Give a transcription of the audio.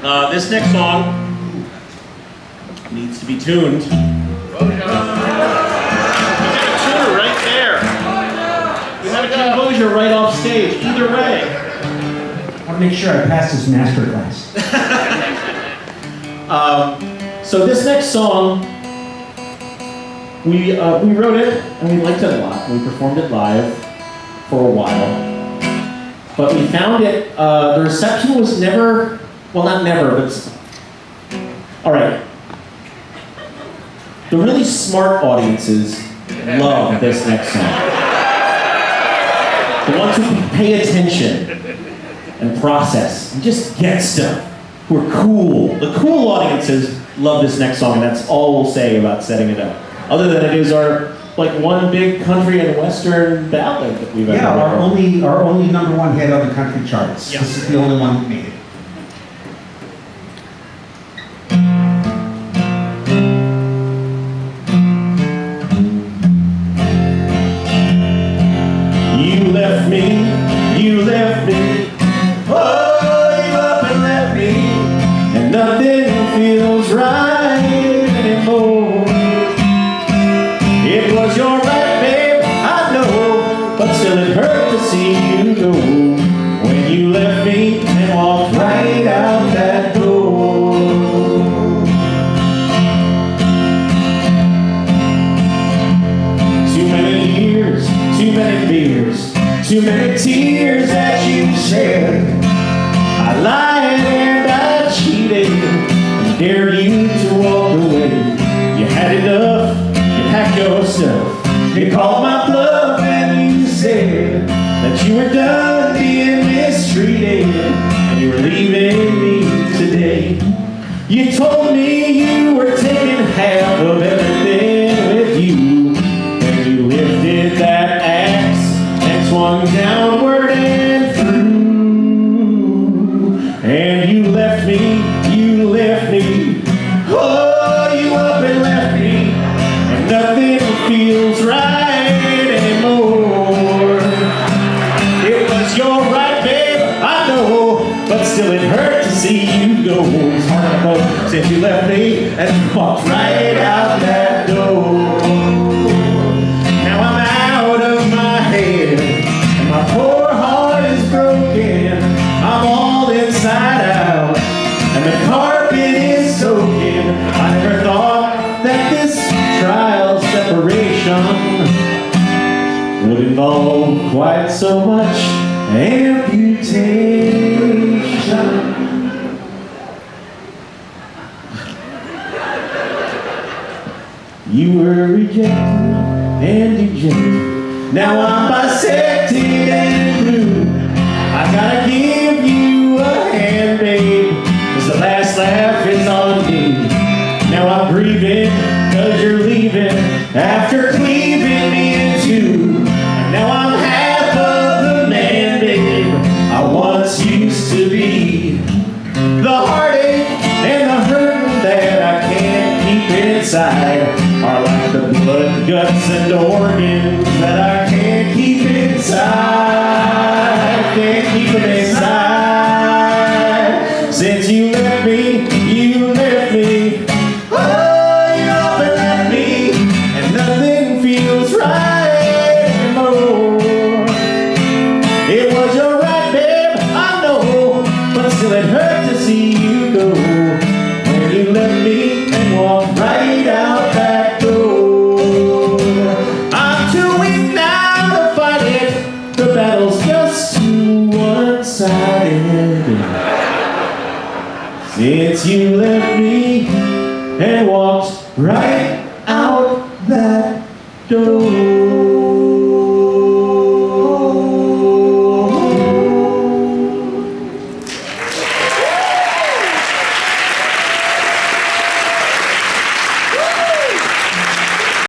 Uh, this next song needs to be tuned. We got a tuner right there. We have a composer right off stage. Either way. I want to make sure I pass this master class. Um, so this next song, we uh, we wrote it and we liked it a lot. We performed it live for a while, but we found it. Uh, the reception was never, well, not never, but all right. The really smart audiences love this next song. The ones who pay attention and process and just get stuff. Who are cool. The cool audiences love this next song, and that's all we'll say about setting it up. Other than it is our like one big country and western ballad that we've ever Yeah, our only, our only number one hit on the country charts. Yeah. This is the only one that made it. You left me, you left me. Too many tears that you shed. I lied and I cheated and dared you to walk away. You had enough, you packed yourself. You called my bluff and you said that you were done being mistreated and you were leaving me today. You told me you swung downward and through. And you left me, you left me. Oh, you up and left me. And nothing feels right anymore. It was your right, babe, I know, but still it hurt to see you go. Since you left me and walked right out that would involve quite so much amputation. You were rejected and dejected. Now I'm bisected and blue. I gotta give you a hand, babe, 'cause the last laugh is on me. Now I'm grieving, cause you're leaving after cleaving me inside are like the blood, guts, and organs that I can't keep inside. Can't keep them inside. Since you left me, you left me. Oh, you up left me, and nothing feels right anymore. It was your right, babe, I know, but still it hurt to see you go when you left me Since you left me and walked right out that door.